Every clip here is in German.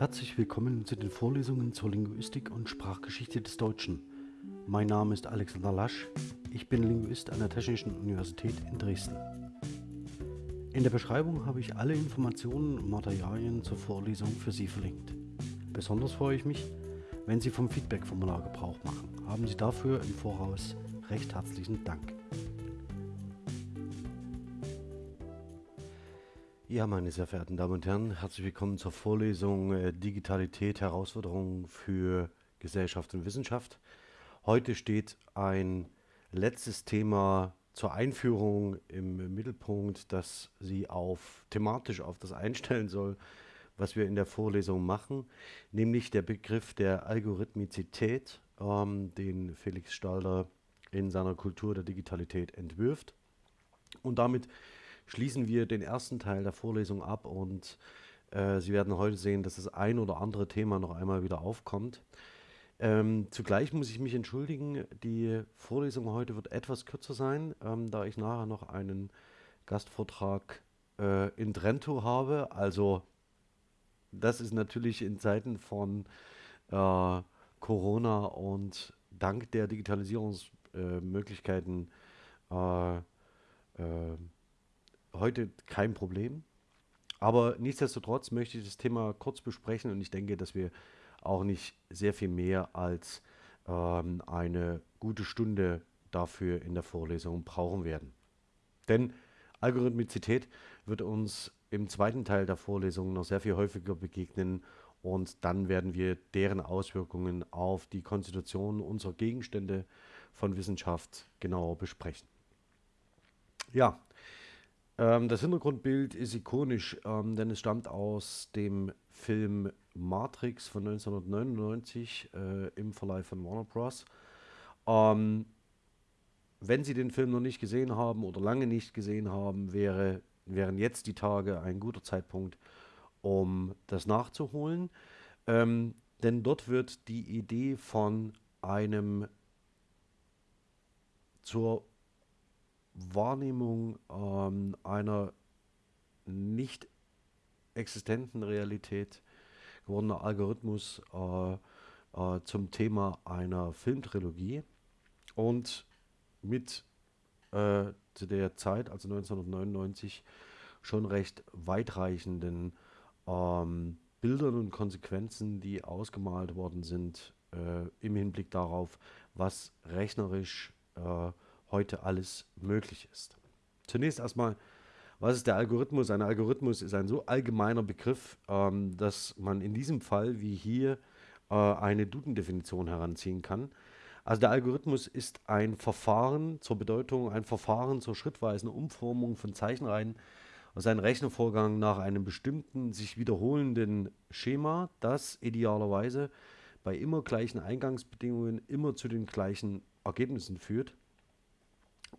Herzlich willkommen zu den Vorlesungen zur Linguistik und Sprachgeschichte des Deutschen. Mein Name ist Alexander Lasch, ich bin Linguist an der Technischen Universität in Dresden. In der Beschreibung habe ich alle Informationen und Materialien zur Vorlesung für Sie verlinkt. Besonders freue ich mich, wenn Sie vom Feedback-Formular Gebrauch machen. Haben Sie dafür im Voraus recht herzlichen Dank. Ja, meine sehr verehrten Damen und Herren, herzlich willkommen zur Vorlesung äh, Digitalität, Herausforderungen für Gesellschaft und Wissenschaft. Heute steht ein letztes Thema zur Einführung im Mittelpunkt, das Sie auf thematisch auf das einstellen soll, was wir in der Vorlesung machen, nämlich der Begriff der Algorithmizität, ähm, den Felix Stalder in seiner Kultur der Digitalität entwirft. Und damit schließen wir den ersten Teil der Vorlesung ab und äh, Sie werden heute sehen, dass das ein oder andere Thema noch einmal wieder aufkommt. Ähm, zugleich muss ich mich entschuldigen, die Vorlesung heute wird etwas kürzer sein, ähm, da ich nachher noch einen Gastvortrag äh, in Trento habe. Also das ist natürlich in Zeiten von äh, Corona und dank der Digitalisierungsmöglichkeiten äh, äh, heute kein Problem. Aber nichtsdestotrotz möchte ich das Thema kurz besprechen und ich denke, dass wir auch nicht sehr viel mehr als ähm, eine gute Stunde dafür in der Vorlesung brauchen werden. Denn Algorithmizität wird uns im zweiten Teil der Vorlesung noch sehr viel häufiger begegnen und dann werden wir deren Auswirkungen auf die Konstitution unserer Gegenstände von Wissenschaft genauer besprechen. Ja, ähm, das Hintergrundbild ist ikonisch, ähm, denn es stammt aus dem Film Matrix von 1999 äh, im Verleih von Warner Bros. Ähm, wenn Sie den Film noch nicht gesehen haben oder lange nicht gesehen haben, wäre, wären jetzt die Tage ein guter Zeitpunkt, um das nachzuholen. Ähm, denn dort wird die Idee von einem zur Wahrnehmung ähm, einer nicht existenten Realität gewordener Algorithmus äh, äh, zum Thema einer Filmtrilogie. Und mit äh, zu der Zeit, also 1999, schon recht weitreichenden ähm, Bildern und Konsequenzen, die ausgemalt worden sind äh, im Hinblick darauf, was rechnerisch äh, heute alles möglich ist. Zunächst erstmal, was ist der Algorithmus? Ein Algorithmus ist ein so allgemeiner Begriff, ähm, dass man in diesem Fall wie hier äh, eine Duden-Definition heranziehen kann. Also der Algorithmus ist ein Verfahren zur Bedeutung, ein Verfahren zur schrittweisen Umformung von Zeichenreihen aus einem Rechnervorgang nach einem bestimmten sich wiederholenden Schema, das idealerweise bei immer gleichen Eingangsbedingungen immer zu den gleichen Ergebnissen führt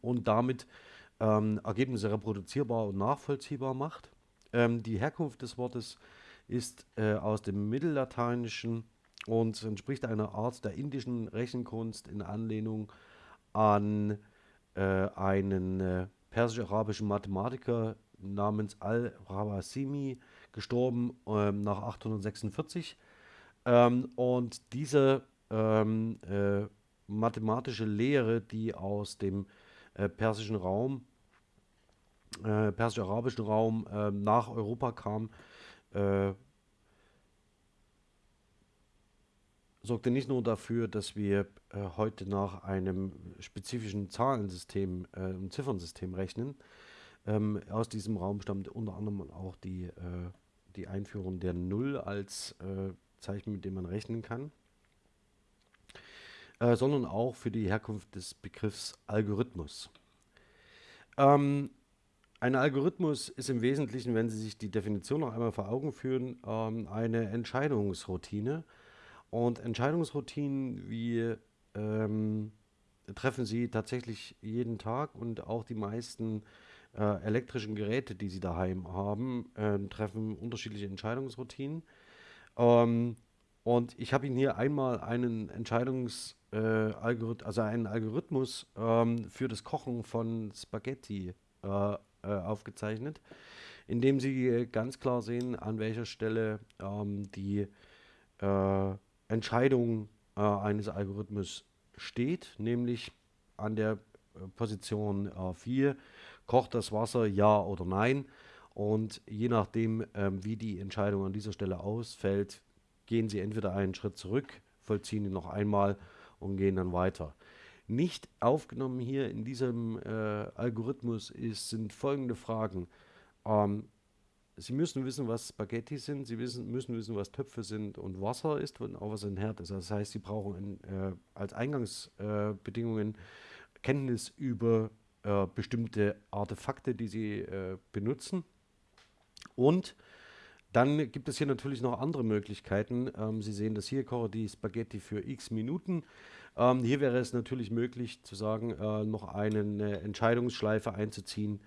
und damit ähm, Ergebnisse reproduzierbar und nachvollziehbar macht. Ähm, die Herkunft des Wortes ist äh, aus dem Mittellateinischen und entspricht einer Art der indischen Rechenkunst in Anlehnung an äh, einen äh, persisch-arabischen Mathematiker namens Al-Rawasimi, gestorben ähm, nach 846. Ähm, und diese ähm, äh, mathematische Lehre, die aus dem äh, persischen Raum, äh, persisch-arabischen Raum äh, nach Europa kam, äh, sorgte nicht nur dafür, dass wir äh, heute nach einem spezifischen Zahlensystem, äh, Ziffernsystem rechnen. Ähm, aus diesem Raum stammt unter anderem auch die, die Einführung der Null als Zeichen, mit dem man rechnen kann äh, sondern auch für die Herkunft des Begriffs Algorithmus. Ähm, ein Algorithmus ist im Wesentlichen, wenn Sie sich die Definition noch einmal vor Augen führen, ähm, eine Entscheidungsroutine. Und Entscheidungsroutinen wie ähm, treffen Sie tatsächlich jeden Tag und auch die meisten äh, elektrischen Geräte, die Sie daheim haben, äh, treffen unterschiedliche Entscheidungsroutinen. Ähm, und ich habe Ihnen hier einmal einen Entscheidungs äh, also einen Algorithmus ähm, für das Kochen von Spaghetti äh, äh, aufgezeichnet, indem Sie ganz klar sehen, an welcher Stelle ähm, die äh, Entscheidung äh, eines Algorithmus steht, nämlich an der Position äh, 4, kocht das Wasser ja oder nein. Und je nachdem, ähm, wie die Entscheidung an dieser Stelle ausfällt, gehen Sie entweder einen Schritt zurück, vollziehen ihn noch einmal und gehen dann weiter. Nicht aufgenommen hier in diesem äh, Algorithmus ist, sind folgende Fragen. Ähm, Sie müssen wissen, was Spaghetti sind, Sie wissen, müssen wissen, was Töpfe sind und Wasser ist und auch was ein Herd ist. Das heißt, Sie brauchen in, äh, als Eingangsbedingungen äh, Kenntnis über äh, bestimmte Artefakte, die Sie äh, benutzen. Und dann gibt es hier natürlich noch andere Möglichkeiten. Ähm, Sie sehen das hier, koche die Spaghetti für x Minuten. Ähm, hier wäre es natürlich möglich zu sagen, äh, noch eine Entscheidungsschleife einzuziehen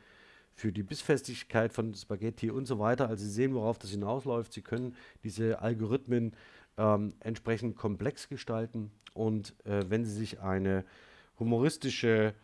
für die Bissfestigkeit von Spaghetti und so weiter. Also Sie sehen, worauf das hinausläuft. Sie können diese Algorithmen ähm, entsprechend komplex gestalten und äh, wenn Sie sich eine humoristische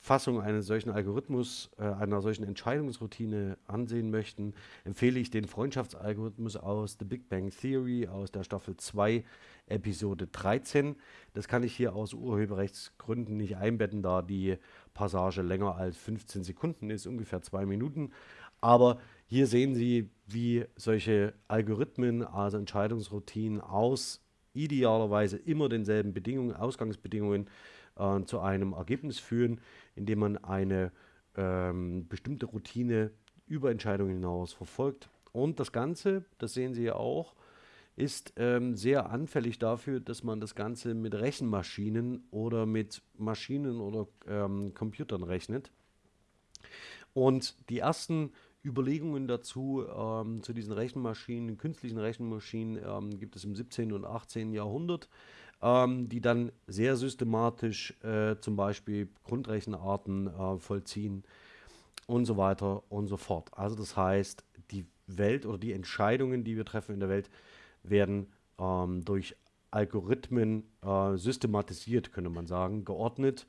Fassung eines solchen Algorithmus, äh, einer solchen Entscheidungsroutine ansehen möchten, empfehle ich den Freundschaftsalgorithmus aus The Big Bang Theory aus der Staffel 2, Episode 13. Das kann ich hier aus Urheberrechtsgründen nicht einbetten, da die Passage länger als 15 Sekunden ist, ungefähr zwei Minuten. Aber hier sehen Sie, wie solche Algorithmen, also Entscheidungsroutinen aus idealerweise immer denselben Bedingungen, Ausgangsbedingungen äh, zu einem Ergebnis führen, indem man eine ähm, bestimmte Routine über Entscheidungen hinaus verfolgt. Und das Ganze, das sehen Sie ja auch, ist ähm, sehr anfällig dafür, dass man das Ganze mit Rechenmaschinen oder mit Maschinen oder ähm, Computern rechnet. Und die ersten Überlegungen dazu, ähm, zu diesen Rechenmaschinen, künstlichen Rechenmaschinen, ähm, gibt es im 17. und 18. Jahrhundert ähm, die dann sehr systematisch äh, zum Beispiel Grundrechenarten äh, vollziehen und so weiter und so fort. Also das heißt, die Welt oder die Entscheidungen, die wir treffen in der Welt, werden ähm, durch Algorithmen äh, systematisiert, könnte man sagen, geordnet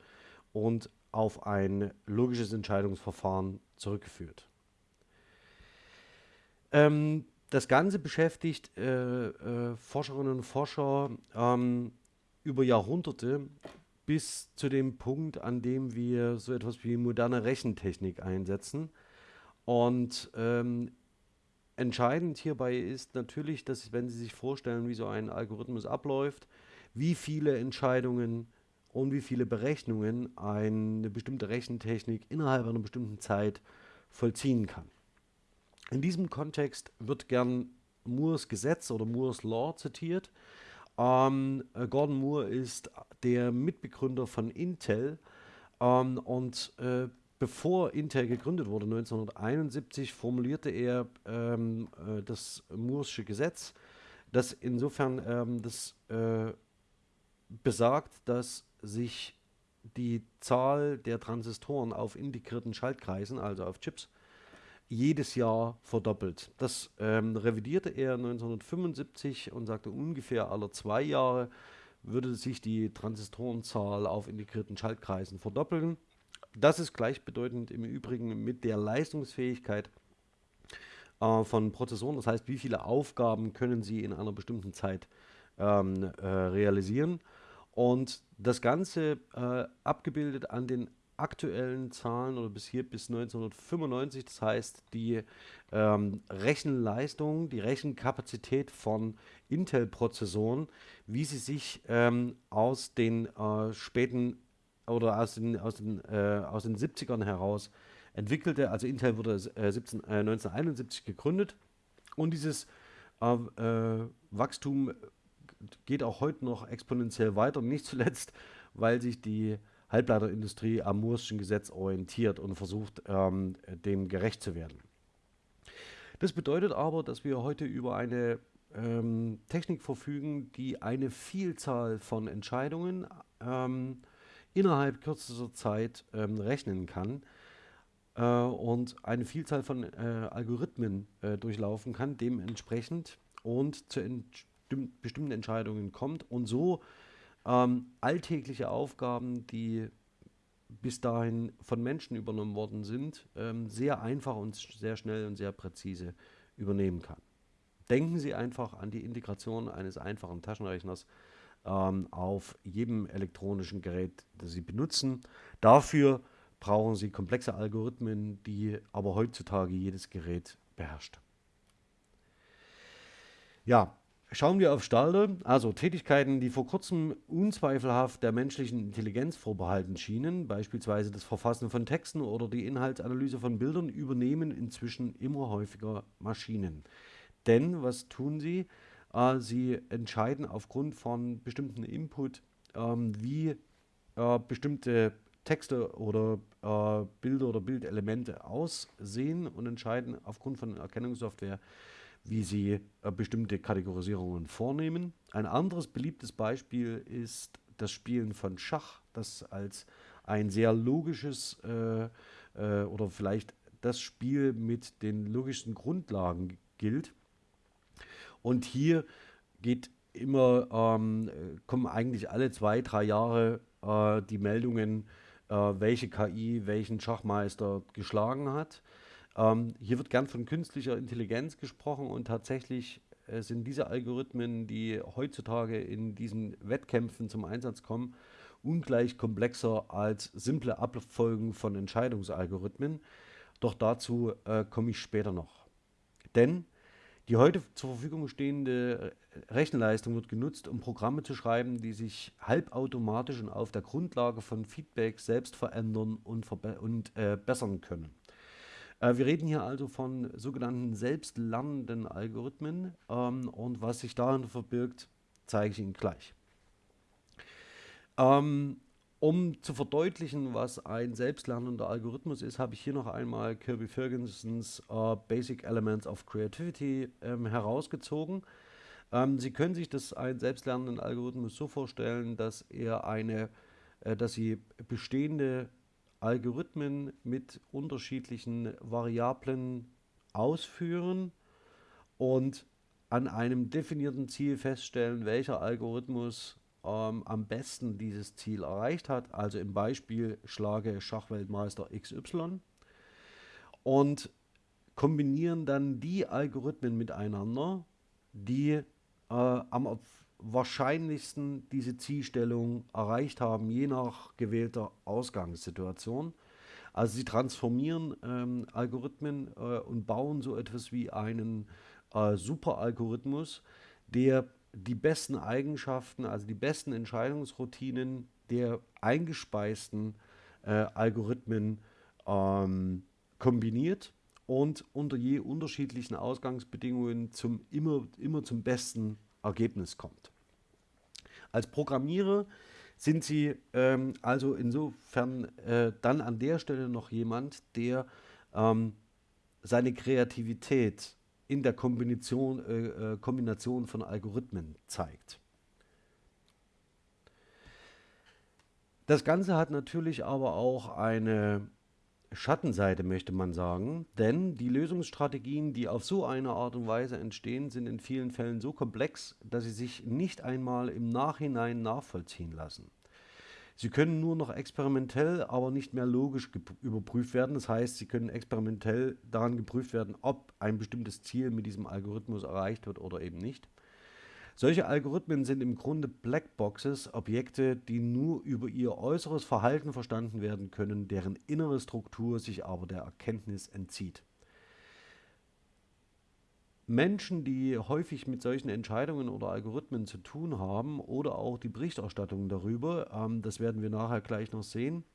und auf ein logisches Entscheidungsverfahren zurückgeführt. Ähm, das Ganze beschäftigt äh, äh, Forscherinnen und Forscher ähm, über Jahrhunderte bis zu dem Punkt, an dem wir so etwas wie moderne Rechentechnik einsetzen. Und ähm, entscheidend hierbei ist natürlich, dass wenn Sie sich vorstellen, wie so ein Algorithmus abläuft, wie viele Entscheidungen und wie viele Berechnungen eine bestimmte Rechentechnik innerhalb einer bestimmten Zeit vollziehen kann. In diesem Kontext wird gern Moores Gesetz oder Moores Law zitiert. Ähm, äh, Gordon Moore ist der Mitbegründer von Intel. Ähm, und äh, bevor Intel gegründet wurde, 1971, formulierte er ähm, äh, das Moore'sche Gesetz, das insofern ähm, das äh, besagt, dass sich die Zahl der Transistoren auf integrierten Schaltkreisen, also auf Chips, jedes Jahr verdoppelt. Das ähm, revidierte er 1975 und sagte, ungefähr alle zwei Jahre würde sich die Transistorenzahl auf integrierten Schaltkreisen verdoppeln. Das ist gleichbedeutend im Übrigen mit der Leistungsfähigkeit äh, von Prozessoren. Das heißt, wie viele Aufgaben können sie in einer bestimmten Zeit ähm, äh, realisieren. Und das Ganze äh, abgebildet an den aktuellen Zahlen oder bis hier bis 1995, das heißt die ähm, Rechenleistung, die Rechenkapazität von Intel-Prozessoren, wie sie sich ähm, aus den äh, späten oder aus den, aus, den, äh, aus den 70ern heraus entwickelte. Also Intel wurde äh, 17, 1971 gegründet und dieses äh, äh, Wachstum geht auch heute noch exponentiell weiter, nicht zuletzt, weil sich die Halbleiterindustrie am Moore'schen Gesetz orientiert und versucht, ähm, dem gerecht zu werden. Das bedeutet aber, dass wir heute über eine ähm, Technik verfügen, die eine Vielzahl von Entscheidungen ähm, innerhalb kürzester Zeit ähm, rechnen kann äh, und eine Vielzahl von äh, Algorithmen äh, durchlaufen kann, dementsprechend und zu bestimmten Entscheidungen kommt und so ähm, alltägliche Aufgaben, die bis dahin von Menschen übernommen worden sind, ähm, sehr einfach und sehr schnell und sehr präzise übernehmen kann. Denken Sie einfach an die Integration eines einfachen Taschenrechners ähm, auf jedem elektronischen Gerät, das Sie benutzen. Dafür brauchen Sie komplexe Algorithmen, die aber heutzutage jedes Gerät beherrscht. Ja, Schauen wir auf Stalder, also Tätigkeiten, die vor kurzem unzweifelhaft der menschlichen Intelligenz vorbehalten schienen, beispielsweise das Verfassen von Texten oder die Inhaltsanalyse von Bildern, übernehmen inzwischen immer häufiger Maschinen. Denn was tun sie? Äh, sie entscheiden aufgrund von bestimmten Input, ähm, wie äh, bestimmte Texte oder äh, Bilder oder Bildelemente aussehen und entscheiden aufgrund von Erkennungssoftware, wie sie äh, bestimmte Kategorisierungen vornehmen. Ein anderes beliebtes Beispiel ist das Spielen von Schach, das als ein sehr logisches äh, äh, oder vielleicht das Spiel mit den logischsten Grundlagen gilt. Und hier geht immer, ähm, kommen eigentlich alle zwei, drei Jahre äh, die Meldungen, äh, welche KI welchen Schachmeister geschlagen hat. Ähm, hier wird gern von künstlicher Intelligenz gesprochen und tatsächlich äh, sind diese Algorithmen, die heutzutage in diesen Wettkämpfen zum Einsatz kommen, ungleich komplexer als simple Abfolgen von Entscheidungsalgorithmen. Doch dazu äh, komme ich später noch. Denn die heute zur Verfügung stehende Rechenleistung wird genutzt, um Programme zu schreiben, die sich halbautomatisch und auf der Grundlage von Feedback selbst verändern und, und äh, bessern können. Äh, wir reden hier also von sogenannten selbstlernenden Algorithmen ähm, und was sich darin verbirgt, zeige ich Ihnen gleich. Ähm, um zu verdeutlichen, was ein selbstlernender Algorithmus ist, habe ich hier noch einmal Kirby Fergusons äh, Basic Elements of Creativity ähm, herausgezogen. Ähm, Sie können sich das einen selbstlernenden Algorithmus so vorstellen, dass er eine, äh, dass Sie bestehende Algorithmen mit unterschiedlichen Variablen ausführen und an einem definierten Ziel feststellen, welcher Algorithmus ähm, am besten dieses Ziel erreicht hat. Also im Beispiel schlage Schachweltmeister XY und kombinieren dann die Algorithmen miteinander, die äh, am wahrscheinlichsten diese Zielstellung erreicht haben, je nach gewählter Ausgangssituation. Also sie transformieren ähm, Algorithmen äh, und bauen so etwas wie einen äh, Superalgorithmus, der die besten Eigenschaften, also die besten Entscheidungsroutinen der eingespeisten äh, Algorithmen ähm, kombiniert und unter je unterschiedlichen Ausgangsbedingungen zum immer, immer zum besten Ergebnis kommt. Als Programmierer sind Sie ähm, also insofern äh, dann an der Stelle noch jemand, der ähm, seine Kreativität in der Kombination, äh, äh Kombination von Algorithmen zeigt. Das Ganze hat natürlich aber auch eine Schattenseite, möchte man sagen, denn die Lösungsstrategien, die auf so eine Art und Weise entstehen, sind in vielen Fällen so komplex, dass sie sich nicht einmal im Nachhinein nachvollziehen lassen. Sie können nur noch experimentell, aber nicht mehr logisch überprüft werden. Das heißt, sie können experimentell daran geprüft werden, ob ein bestimmtes Ziel mit diesem Algorithmus erreicht wird oder eben nicht. Solche Algorithmen sind im Grunde Blackboxes, Objekte, die nur über ihr äußeres Verhalten verstanden werden können, deren innere Struktur sich aber der Erkenntnis entzieht. Menschen, die häufig mit solchen Entscheidungen oder Algorithmen zu tun haben oder auch die Berichterstattung darüber, ähm, das werden wir nachher gleich noch sehen,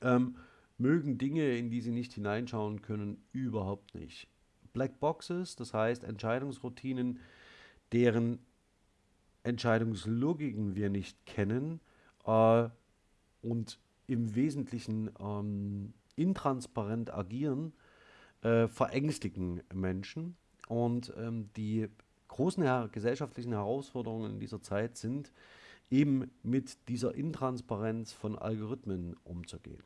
ähm, mögen Dinge, in die sie nicht hineinschauen können, überhaupt nicht. Blackboxes, das heißt Entscheidungsroutinen, deren Entscheidungslogiken wir nicht kennen äh, und im Wesentlichen ähm, intransparent agieren, äh, verängstigen Menschen. Und ähm, die großen her gesellschaftlichen Herausforderungen in dieser Zeit sind, eben mit dieser Intransparenz von Algorithmen umzugehen.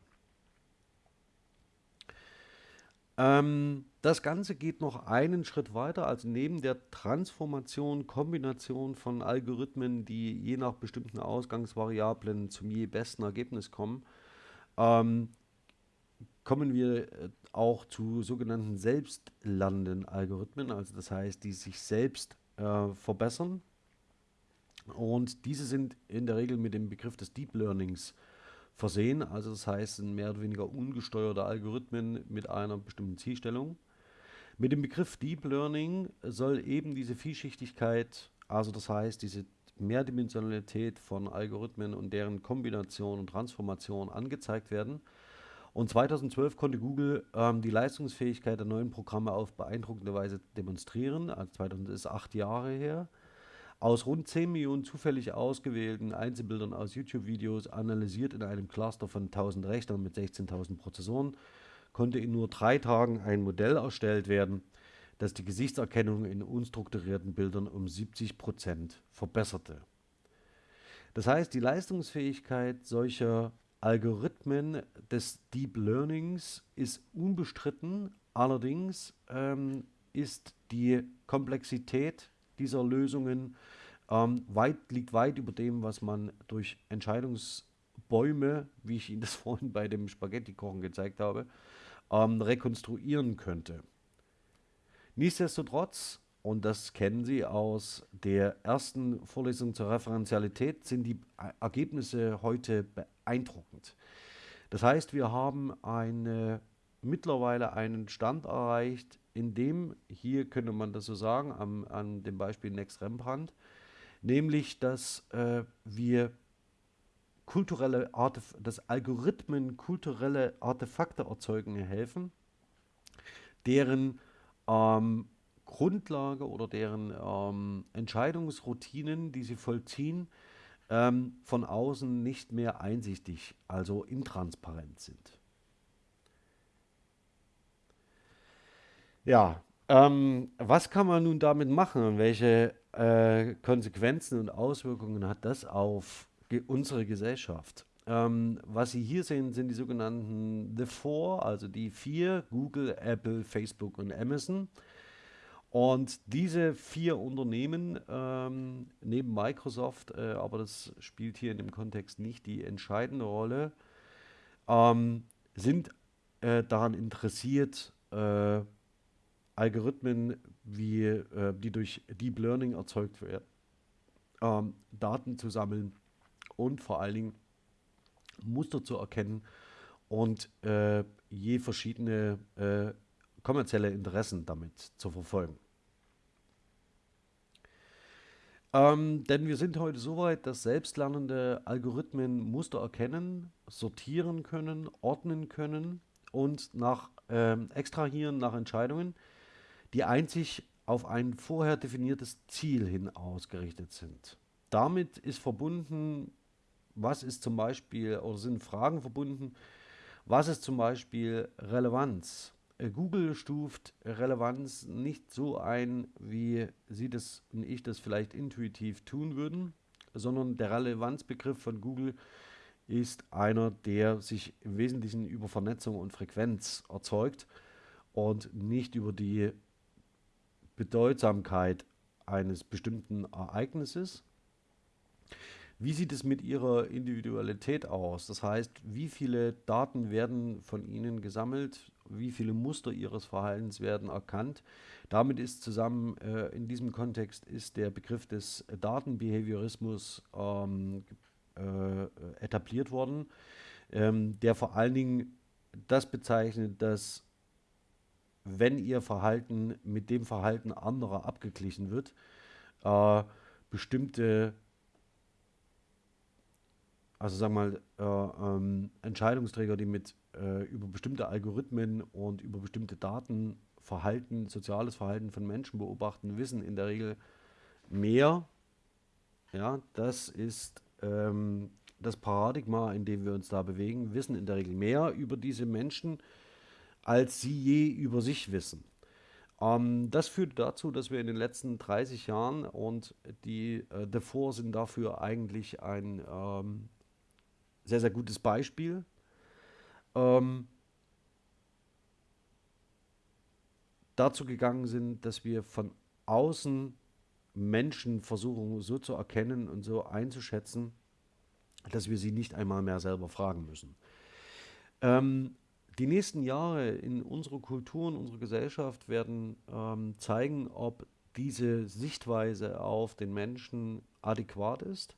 Ähm, das Ganze geht noch einen Schritt weiter, also neben der Transformation, Kombination von Algorithmen, die je nach bestimmten Ausgangsvariablen zum je besten Ergebnis kommen, ähm, kommen wir äh, auch zu sogenannten selbstlernenden Algorithmen, also das heißt, die sich selbst äh, verbessern. Und diese sind in der Regel mit dem Begriff des Deep Learnings versehen, also das heißt, sind mehr oder weniger ungesteuerte Algorithmen mit einer bestimmten Zielstellung. Mit dem Begriff Deep Learning soll eben diese Vielschichtigkeit, also das heißt, diese Mehrdimensionalität von Algorithmen und deren Kombination und Transformation angezeigt werden. Und 2012 konnte Google ähm, die Leistungsfähigkeit der neuen Programme auf beeindruckende Weise demonstrieren. Also 2000 ist acht Jahre her. Aus rund 10 Millionen zufällig ausgewählten Einzelbildern aus YouTube-Videos, analysiert in einem Cluster von 1000 Rechnern mit 16.000 Prozessoren, konnte in nur drei Tagen ein Modell erstellt werden, das die Gesichtserkennung in unstrukturierten Bildern um 70 Prozent verbesserte. Das heißt, die Leistungsfähigkeit solcher Algorithmen des Deep Learnings ist unbestritten, allerdings ähm, ist die Komplexität dieser Lösungen ähm, weit, liegt weit über dem, was man durch Entscheidungsbäume, wie ich Ihnen das vorhin bei dem Spaghetti-Kochen gezeigt habe, ähm, rekonstruieren könnte. Nichtsdestotrotz, und das kennen Sie aus der ersten Vorlesung zur Referenzialität, sind die Ergebnisse heute beeindruckend. Das heißt, wir haben eine, mittlerweile einen Stand erreicht, in dem, hier könnte man das so sagen, am, an dem Beispiel Next Rembrandt, nämlich, dass äh, wir kulturelle Artef dass Algorithmen kulturelle Artefakte erzeugen helfen, deren ähm, Grundlage oder deren ähm, Entscheidungsroutinen, die sie vollziehen, ähm, von außen nicht mehr einsichtig, also intransparent sind. Ja, ähm, was kann man nun damit machen und welche äh, Konsequenzen und Auswirkungen hat das auf ge unsere Gesellschaft? Ähm, was Sie hier sehen, sind die sogenannten The Four, also die vier, Google, Apple, Facebook und Amazon. Und diese vier Unternehmen, ähm, neben Microsoft, äh, aber das spielt hier in dem Kontext nicht die entscheidende Rolle, ähm, sind äh, daran interessiert, äh, Algorithmen, wie, äh, die durch Deep Learning erzeugt werden, ähm, Daten zu sammeln und vor allen Dingen Muster zu erkennen und äh, je verschiedene äh, kommerzielle Interessen damit zu verfolgen. Ähm, denn wir sind heute so weit, dass selbstlernende Algorithmen Muster erkennen, sortieren können, ordnen können und nach ähm, extrahieren nach Entscheidungen, die einzig auf ein vorher definiertes Ziel hin ausgerichtet sind. Damit ist verbunden, was ist zum Beispiel, oder sind Fragen verbunden, was ist zum Beispiel Relevanz? Äh, Google stuft Relevanz nicht so ein, wie Sie das und ich das vielleicht intuitiv tun würden, sondern der Relevanzbegriff von Google ist einer, der sich im Wesentlichen über Vernetzung und Frequenz erzeugt und nicht über die Bedeutsamkeit eines bestimmten Ereignisses. Wie sieht es mit Ihrer Individualität aus? Das heißt, wie viele Daten werden von Ihnen gesammelt? Wie viele Muster Ihres Verhaltens werden erkannt? Damit ist zusammen äh, in diesem Kontext ist der Begriff des Datenbehaviorismus ähm, äh, etabliert worden, ähm, der vor allen Dingen das bezeichnet, dass wenn Ihr Verhalten mit dem Verhalten anderer abgeglichen wird, äh, bestimmte also sagen wir mal, äh, ähm, Entscheidungsträger, die mit äh, über bestimmte Algorithmen und über bestimmte Daten Verhalten, soziales Verhalten von Menschen beobachten, wissen in der Regel mehr. Ja, das ist ähm, das Paradigma, in dem wir uns da bewegen, wissen in der Regel mehr über diese Menschen, als sie je über sich wissen. Ähm, das führt dazu, dass wir in den letzten 30 Jahren und die äh, davor sind dafür eigentlich ein ähm, sehr, sehr gutes Beispiel. Ähm, dazu gegangen sind, dass wir von außen Menschen versuchen so zu erkennen und so einzuschätzen, dass wir sie nicht einmal mehr selber fragen müssen. Ähm, die nächsten Jahre in unserer Kultur und unserer Gesellschaft werden ähm, zeigen, ob diese Sichtweise auf den Menschen adäquat ist.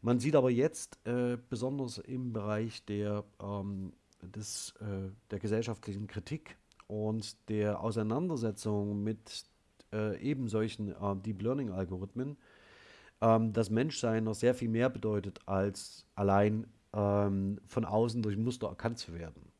Man sieht aber jetzt äh, besonders im Bereich der, ähm, des, äh, der gesellschaftlichen Kritik und der Auseinandersetzung mit äh, eben solchen äh, Deep Learning Algorithmen, ähm, das Menschsein noch sehr viel mehr bedeutet, als allein ähm, von außen durch Muster erkannt zu werden.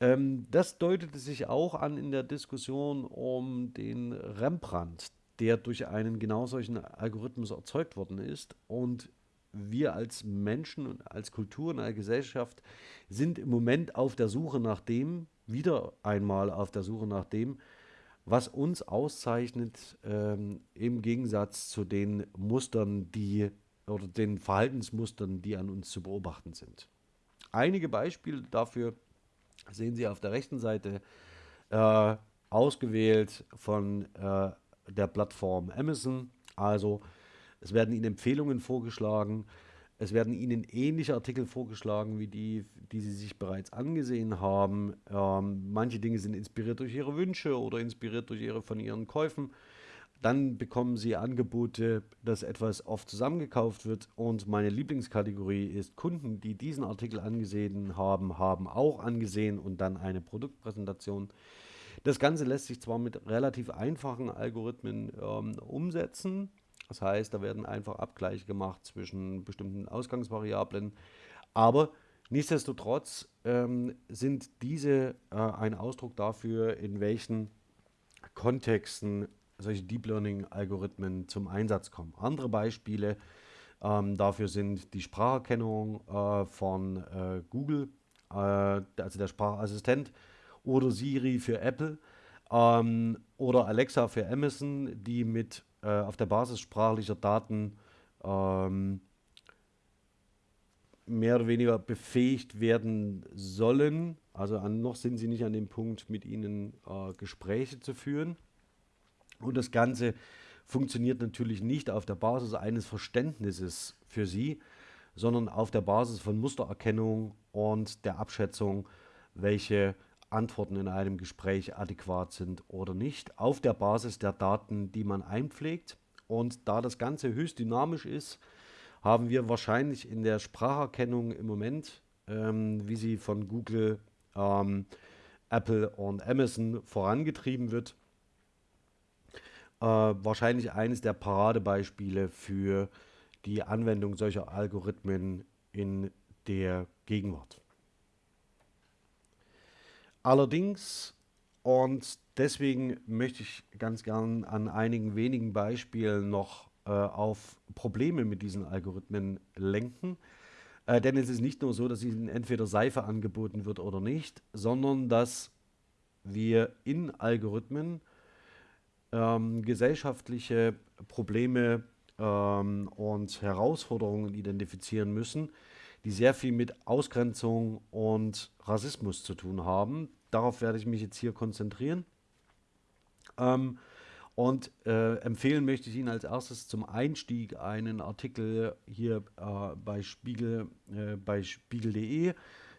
Ähm, das deutete sich auch an in der Diskussion um den Rembrandt, der durch einen genau solchen Algorithmus erzeugt worden ist. Und wir als Menschen und als Kultur und als Gesellschaft sind im Moment auf der Suche nach dem, wieder einmal auf der Suche nach dem, was uns auszeichnet ähm, im Gegensatz zu den Mustern, die oder den Verhaltensmustern, die an uns zu beobachten sind. Einige Beispiele dafür sehen Sie auf der rechten Seite äh, ausgewählt von äh, der Plattform Amazon. Also es werden Ihnen Empfehlungen vorgeschlagen, es werden Ihnen ähnliche Artikel vorgeschlagen wie die, die Sie sich bereits angesehen haben. Ähm, manche Dinge sind inspiriert durch Ihre Wünsche oder inspiriert durch Ihre von Ihren Käufen. Dann bekommen Sie Angebote, dass etwas oft zusammengekauft wird. Und meine Lieblingskategorie ist Kunden, die diesen Artikel angesehen haben, haben auch angesehen und dann eine Produktpräsentation. Das Ganze lässt sich zwar mit relativ einfachen Algorithmen ähm, umsetzen. Das heißt, da werden einfach Abgleiche gemacht zwischen bestimmten Ausgangsvariablen. Aber nichtsdestotrotz ähm, sind diese äh, ein Ausdruck dafür, in welchen Kontexten solche Deep Learning-Algorithmen zum Einsatz kommen. Andere Beispiele ähm, dafür sind die Spracherkennung äh, von äh, Google, äh, also der Sprachassistent, oder Siri für Apple ähm, oder Alexa für Amazon, die mit äh, auf der Basis sprachlicher Daten ähm, mehr oder weniger befähigt werden sollen. Also an, noch sind sie nicht an dem Punkt, mit ihnen äh, Gespräche zu führen. Und das Ganze funktioniert natürlich nicht auf der Basis eines Verständnisses für Sie, sondern auf der Basis von Mustererkennung und der Abschätzung, welche Antworten in einem Gespräch adäquat sind oder nicht, auf der Basis der Daten, die man einpflegt. Und da das Ganze höchst dynamisch ist, haben wir wahrscheinlich in der Spracherkennung im Moment, ähm, wie sie von Google, ähm, Apple und Amazon vorangetrieben wird, äh, wahrscheinlich eines der Paradebeispiele für die Anwendung solcher Algorithmen in der Gegenwart. Allerdings, und deswegen möchte ich ganz gern an einigen wenigen Beispielen noch äh, auf Probleme mit diesen Algorithmen lenken. Äh, denn es ist nicht nur so, dass ihnen entweder Seife angeboten wird oder nicht, sondern dass wir in Algorithmen ähm, gesellschaftliche Probleme ähm, und Herausforderungen identifizieren müssen, die sehr viel mit Ausgrenzung und Rassismus zu tun haben. Darauf werde ich mich jetzt hier konzentrieren. Ähm, und äh, empfehlen möchte ich Ihnen als erstes zum Einstieg einen Artikel hier äh, bei Spiegel, äh, bei spiegel.de,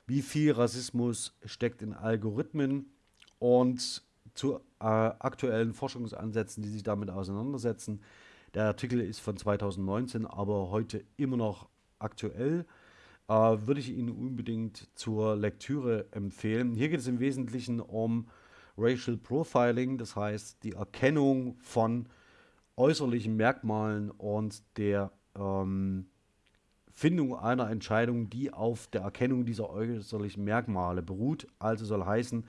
wie viel Rassismus steckt in Algorithmen und zu äh, aktuellen Forschungsansätzen, die sich damit auseinandersetzen. Der Artikel ist von 2019, aber heute immer noch aktuell. Äh, würde ich Ihnen unbedingt zur Lektüre empfehlen. Hier geht es im Wesentlichen um Racial Profiling, das heißt die Erkennung von äußerlichen Merkmalen und der ähm, Findung einer Entscheidung, die auf der Erkennung dieser äußerlichen Merkmale beruht. Also soll heißen,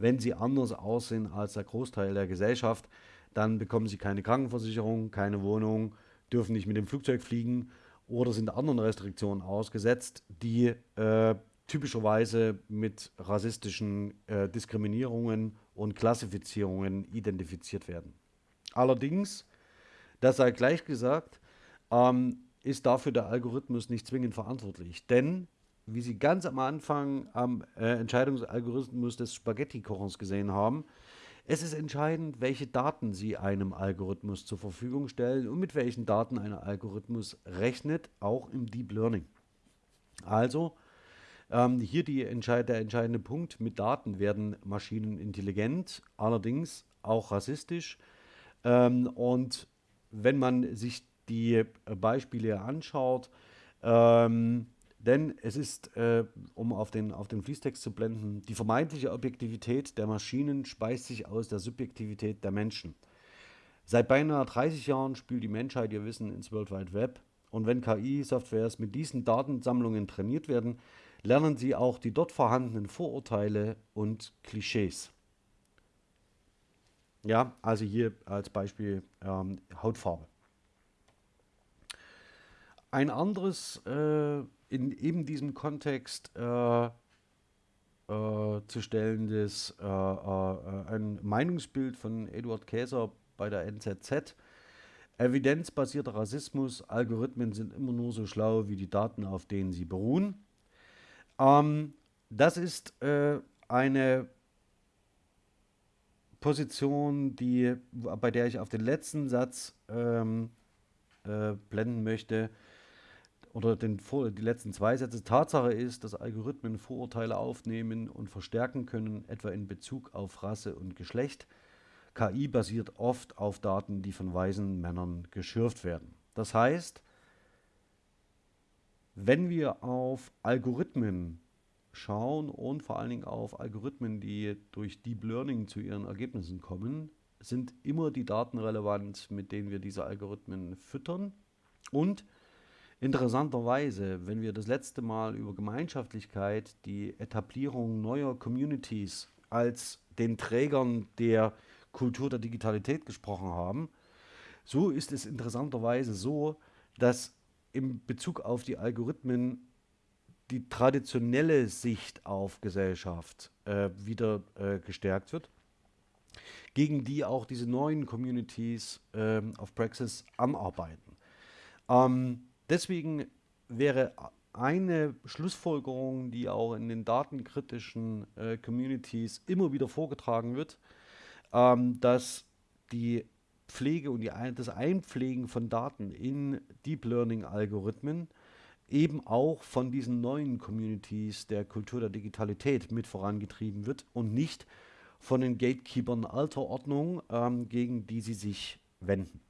wenn sie anders aussehen als der Großteil der Gesellschaft, dann bekommen sie keine Krankenversicherung, keine Wohnung, dürfen nicht mit dem Flugzeug fliegen oder sind anderen Restriktionen ausgesetzt, die äh, typischerweise mit rassistischen äh, Diskriminierungen und Klassifizierungen identifiziert werden. Allerdings, das sei gleich gesagt, ähm, ist dafür der Algorithmus nicht zwingend verantwortlich, denn wie Sie ganz am Anfang am äh, Entscheidungsalgorithmus des Spaghetti-Kochens gesehen haben, es ist entscheidend, welche Daten Sie einem Algorithmus zur Verfügung stellen und mit welchen Daten ein Algorithmus rechnet, auch im Deep Learning. Also, Ähm, hier entscheid der entscheidende Punkt, mit Daten werden Maschinen intelligent, allerdings auch rassistisch. Ähm, und wenn man sich die äh, Beispiele anschaut, ähm, denn es ist, äh, um auf den, auf den Fließtext zu blenden, die vermeintliche Objektivität der Maschinen speist sich aus der Subjektivität der Menschen. Seit beinahe 30 Jahren spült die Menschheit ihr Wissen ins World Wide Web. Und wenn KI-Softwares mit diesen Datensammlungen trainiert werden, lernen sie auch die dort vorhandenen Vorurteile und Klischees. Ja, also hier als Beispiel ähm, Hautfarbe. Ein anderes äh, in eben diesem Kontext äh, äh, zu stellendes äh, äh, ein Meinungsbild von Eduard Käser bei der NZZ. Evidenzbasierter Rassismus, Algorithmen sind immer nur so schlau wie die Daten, auf denen sie beruhen. Ähm, das ist äh, eine Position, die, bei der ich auf den letzten Satz ähm, äh, blenden möchte, oder den, die letzten zwei Sätze. Tatsache ist, dass Algorithmen Vorurteile aufnehmen und verstärken können, etwa in Bezug auf Rasse und Geschlecht. KI basiert oft auf Daten, die von weisen Männern geschürft werden. Das heißt, wenn wir auf Algorithmen schauen und vor allen Dingen auf Algorithmen, die durch Deep Learning zu ihren Ergebnissen kommen, sind immer die Daten relevant, mit denen wir diese Algorithmen füttern. Und interessanterweise, wenn wir das letzte Mal über Gemeinschaftlichkeit, die Etablierung neuer Communities als den Trägern der Kultur der Digitalität gesprochen haben, so ist es interessanterweise so, dass in Bezug auf die Algorithmen die traditionelle Sicht auf Gesellschaft äh, wieder äh, gestärkt wird, gegen die auch diese neuen Communities äh, auf Praxis anarbeiten. Ähm, deswegen wäre eine Schlussfolgerung, die auch in den datenkritischen äh, Communities immer wieder vorgetragen wird, ähm, dass die Pflege und die, das Einpflegen von Daten in Deep Learning Algorithmen eben auch von diesen neuen Communities der Kultur der Digitalität mit vorangetrieben wird und nicht von den Gatekeepern alter Ordnung, ähm, gegen die sie sich wenden.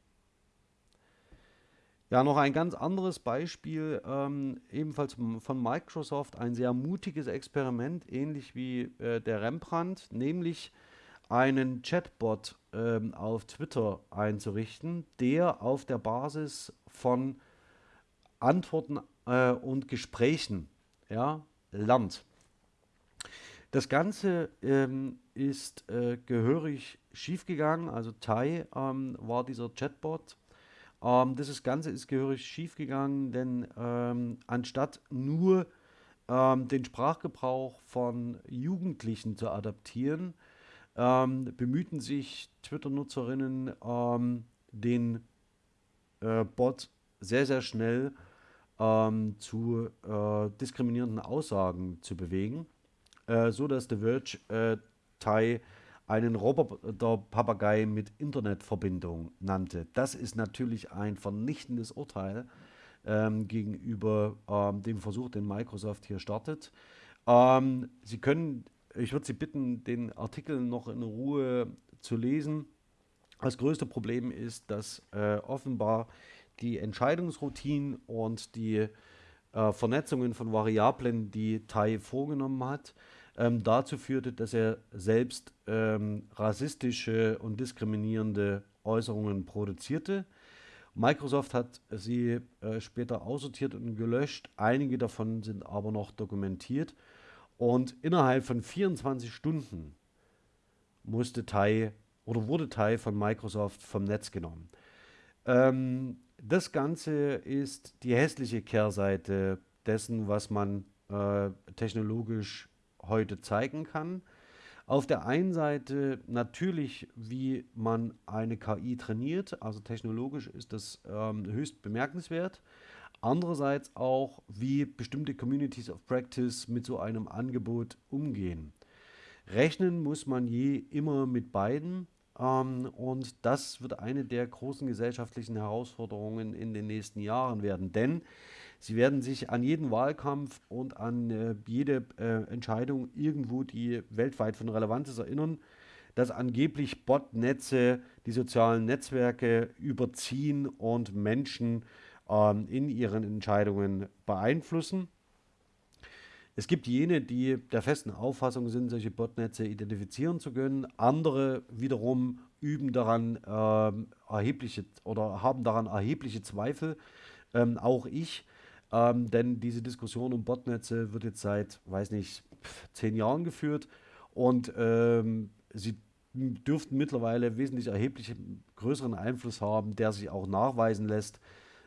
Ja, noch ein ganz anderes Beispiel, ähm, ebenfalls von Microsoft, ein sehr mutiges Experiment, ähnlich wie äh, der Rembrandt, nämlich einen Chatbot ähm, auf Twitter einzurichten, der auf der Basis von Antworten äh, und Gesprächen ja, lernt. Das Ganze ähm, ist äh, gehörig schiefgegangen. Also Tai ähm, war dieser Chatbot. Ähm, das Ganze ist gehörig schiefgegangen, denn ähm, anstatt nur ähm, den Sprachgebrauch von Jugendlichen zu adaptieren, ähm, bemühten sich Twitter-Nutzerinnen, den äh, Bot sehr, sehr schnell ähm, zu äh, diskriminierenden Aussagen zu bewegen, äh, so The Verge äh, Tai einen Roboter-Papagei mit Internetverbindung nannte. Das ist natürlich ein vernichtendes Urteil ähm, gegenüber ähm, dem Versuch, den Microsoft hier startet. Ähm, Sie können, ich würde Sie bitten, den Artikel noch in Ruhe zu lesen. Das größte Problem ist, dass äh, offenbar die Entscheidungsroutinen und die äh, Vernetzungen von Variablen, die Tai vorgenommen hat, ähm, dazu führte, dass er selbst ähm, rassistische und diskriminierende Äußerungen produzierte. Microsoft hat sie äh, später aussortiert und gelöscht. Einige davon sind aber noch dokumentiert. Und innerhalb von 24 Stunden musste Tai oder wurde Tai von Microsoft vom Netz genommen. Ähm, das Ganze ist die hässliche Kehrseite dessen, was man äh, technologisch heute zeigen kann. Auf der einen Seite natürlich, wie man eine KI trainiert, also technologisch ist das ähm, höchst bemerkenswert. Andererseits auch, wie bestimmte Communities of Practice mit so einem Angebot umgehen. Rechnen muss man je immer mit beiden. Ähm, und das wird eine der großen gesellschaftlichen Herausforderungen in den nächsten Jahren werden. Denn Sie werden sich an jeden Wahlkampf und an äh, jede äh, Entscheidung irgendwo, die weltweit von Relevanz ist, erinnern, dass angeblich Botnetze die sozialen Netzwerke überziehen und Menschen ähm, in ihren Entscheidungen beeinflussen. Es gibt jene, die der festen Auffassung sind, solche Botnetze identifizieren zu können. Andere wiederum üben daran ähm, erhebliche oder haben daran erhebliche Zweifel. Ähm, auch ich. Ähm, denn diese Diskussion um Botnetze wird jetzt seit, weiß nicht, zehn Jahren geführt und ähm, sie dürften mittlerweile wesentlich erheblich größeren Einfluss haben, der sich auch nachweisen lässt,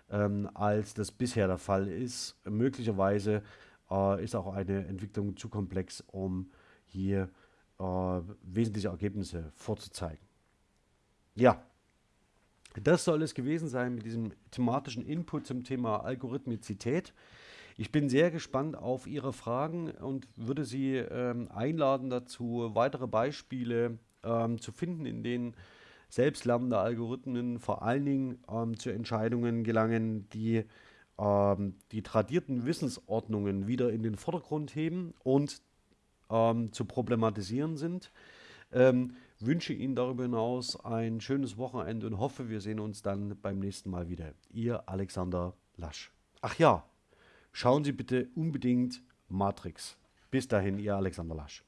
ähm, als das bisher der Fall ist. Möglicherweise äh, ist auch eine Entwicklung zu komplex, um hier äh, wesentliche Ergebnisse vorzuzeigen. Ja, das soll es gewesen sein mit diesem thematischen Input zum Thema Algorithmizität. Ich bin sehr gespannt auf Ihre Fragen und würde Sie ähm, einladen dazu, weitere Beispiele ähm, zu finden, in denen selbstlernende Algorithmen vor allen Dingen ähm, zu Entscheidungen gelangen, die ähm, die tradierten Wissensordnungen wieder in den Vordergrund heben und ähm, zu problematisieren sind. Wünsche Ihnen darüber hinaus ein schönes Wochenende und hoffe, wir sehen uns dann beim nächsten Mal wieder. Ihr Alexander Lasch. Ach ja, schauen Sie bitte unbedingt Matrix. Bis dahin, Ihr Alexander Lasch.